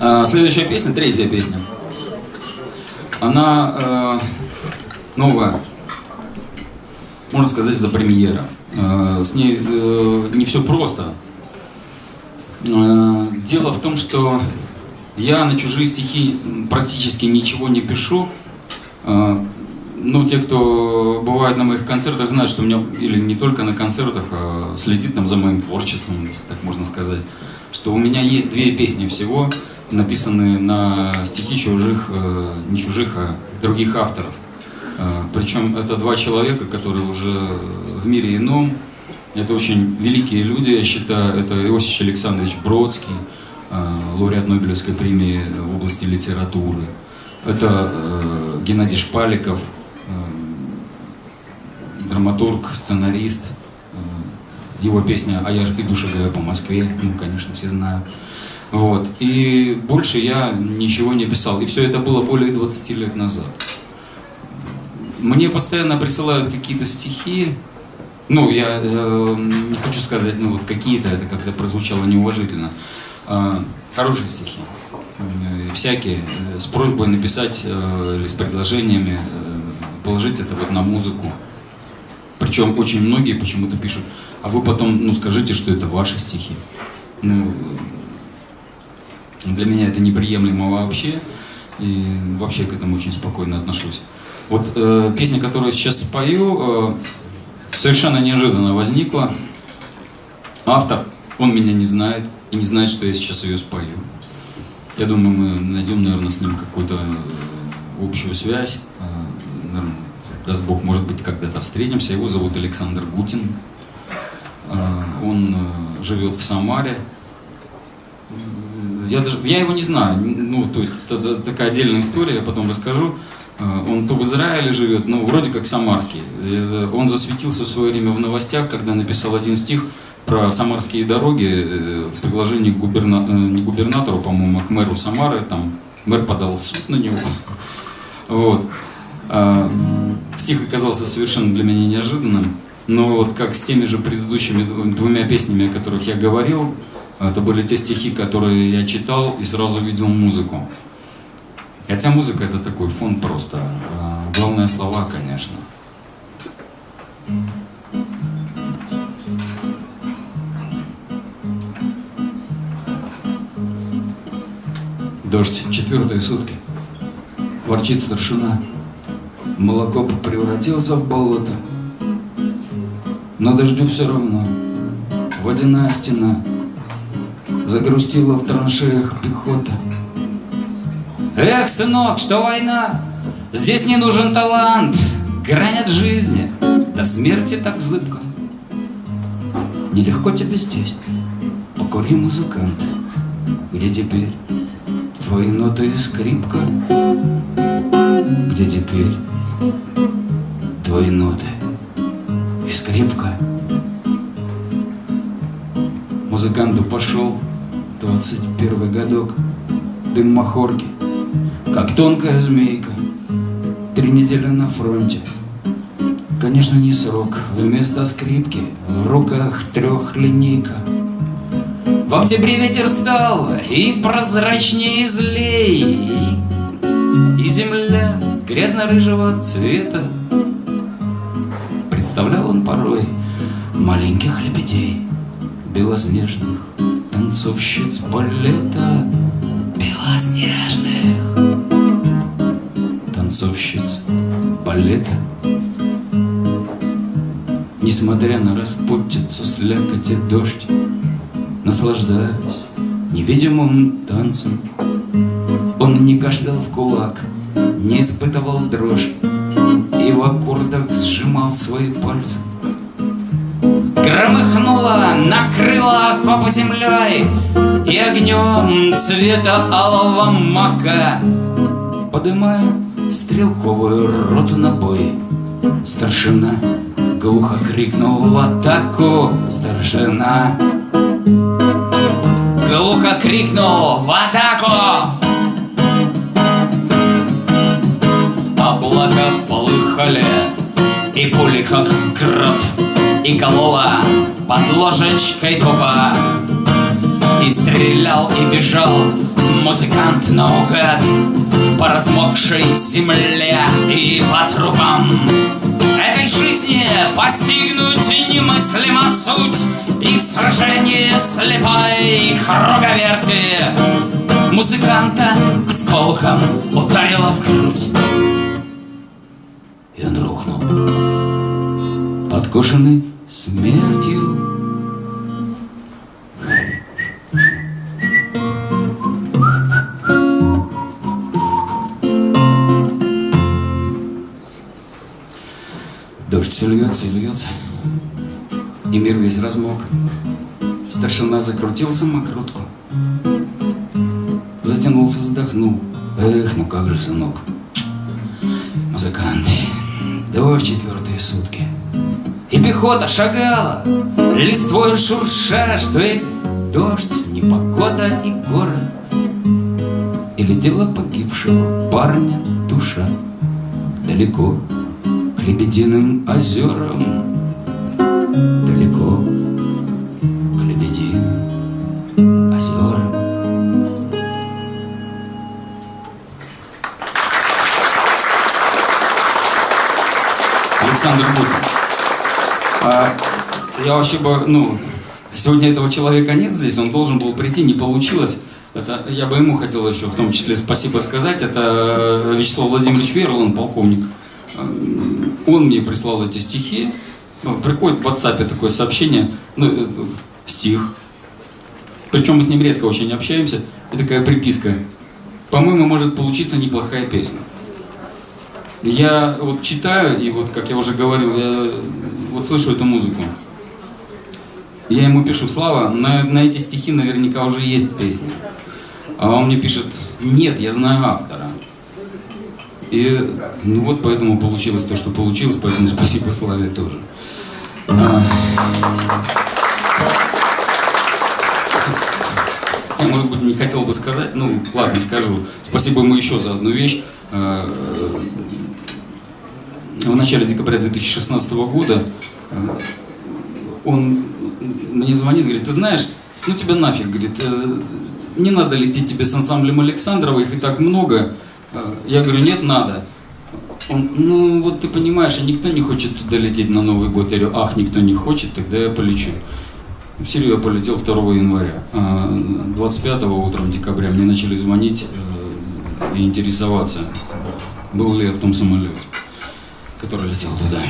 А, следующая песня, третья песня. Она э, новая. Можно сказать, это премьера. Э, с ней э, не все просто. Э, дело в том, что я на чужие стихи практически ничего не пишу. Э, ну, те, кто бывает на моих концертах, знают, что у меня, или не только на концертах, а следит там за моим творчеством, если так можно сказать, что у меня есть две песни всего, написанные на стихи чужих, э, не чужих, а других авторов. Э, Причем это два человека, которые уже в мире ином. Это очень великие люди, я считаю. Это Иосиф Александрович Бродский, э, лауреат Нобелевской премии в области литературы. Это Геннадий Шпаликов, драматург, сценарист. Его песня «А я иду шагаю по Москве», ну, конечно, все знают. Вот. И больше я ничего не писал. И все это было более 20 лет назад. Мне постоянно присылают какие-то стихи. Ну, я э, не хочу сказать, ну вот какие-то, это как-то прозвучало неуважительно. Э, хорошие стихи. Э, всякие. э, С просьбой написать э, или с предложениями э, положить это вот на музыку. Причем очень многие почему-то пишут, а вы потом, ну, скажите, что это ваши стихи. Ну, для меня это неприемлемо вообще, и вообще к этому очень спокойно отношусь. Вот э, песня, которую сейчас спою, э, совершенно неожиданно возникла. Автор, он меня не знает и не знает, что я сейчас ее спою. Я думаю, мы найдем, наверное, с ним какую-то э, общую связь. Э, наверное, даст Бог, может быть, когда-то встретимся. Его зовут Александр Гутин. Э, Он э, живет в Самаре. Я, даже, я его не знаю, ну, то есть это такая отдельная история, я потом расскажу. Э, Он то в Израиле живет, ну, вроде как самарский. Э, Он засветился в свое время в новостях, когда написал один стих про самарские дороги э, в предложении к губерна... не губернатору, по-моему, а к мэру Самары. Там мэр подал в суд на него. Вот. Стих оказался совершенно для меня неожиданным. Но вот как с теми же предыдущими дв- двумя песнями, о которых я говорил, это были те стихи, которые я читал и сразу видел музыку. Хотя музыка это такой фон просто. А Главное слова, конечно. Дождь, четвертые сутки. Ворчит старшина. Молоко превратился в болото. Но дождю все равно. Водяная стена. Загрустила в траншеях пехота. Эх, сынок, что война? Здесь не нужен талант. Грань жизни. До смерти так зыбко. Нелегко тебе здесь. Покури, музыкант. Где теперь твои ноты и скрипка? Где теперь твои ноты и скрипка? Музыканту пошел 21 годок, дым махорки, как тонкая змейка, три недели на фронте. Конечно, не срок, вместо скрипки в руках трехлинейка. В октябре ветер стал и прозрачнее и злей, и земля грязно-рыжего цвета. Представлял он порой маленьких лебедей, белоснежных танцовщиц балета, белоснежных танцовщиц балета. Несмотря на распутицу, слякоть и дождь, Наслаждаясь невидимым танцем, Он не кашлял в кулак, не испытывал дрожь И в аккордах сжимал свои пальцы. Громыхнуло, накрыло окопы землей И огнем цвета алого мака Подымая стрелковую роту на бой. Старшина глухо крикнул в атаку Старшина Глухо крикнул в атаку. Облака полыхали И пули как град И колола под ложечкой тупо И стрелял, и бежал музыкант наугад По размокшей земле и по трупам Этой жизни постигнуть немыслима суть И сражение слепой круговерти. Музыканта осколком ударило в грудь. И он рухнул. Подкошенный смертью Дождь все льется и льется, и мир весь размок. Старшина закрутил самокрутку, затянулся, вздохнул. Эх, ну как же, сынок. Музыканты, дождь четвертые сутки. И пехота шагала, листвой шурша, что и дождь, непогода и горы. И летела погибшего парня душа далеко Лебединым озерам вообще бы, ну, сегодня этого человека нет здесь, он должен был прийти, не получилось. Это, я бы ему хотел еще в том числе спасибо сказать. Это Вячеслав Владимирович Верлан, полковник он мне прислал эти стихи. Ну, приходит в WhatsApp такое сообщение, ну, э, стих. Причем мы с ним редко очень общаемся. И такая приписка. По-моему, может получиться неплохая песня. Я вот читаю, и вот, как я уже говорил, я вот слышу эту музыку. Я ему пишу, Слава, на, на эти стихи наверняка уже есть песня. А он мне пишет, нет, я знаю автора. И ну вот поэтому получилось то, что получилось, поэтому спасибо Славе тоже. Я, может быть, не хотел бы сказать, ну, ладно, скажу. Спасибо ему еще за одну вещь. А, в начале декабря 2016 года а, он мне звонит, говорит, ты знаешь, ну тебя нафиг, говорит, э, не надо лететь тебе с ансамблем Александрова, их и так много, Э, я говорю, нет, надо. Он, ну вот ты понимаешь, никто не хочет туда лететь на Новый год. Я говорю, ах, никто не хочет, тогда я полечу. В Сирию я полетел 2 января. 25 а утром декабря мне начали звонить э, и интересоваться, был ли я в том самолете, который летел туда.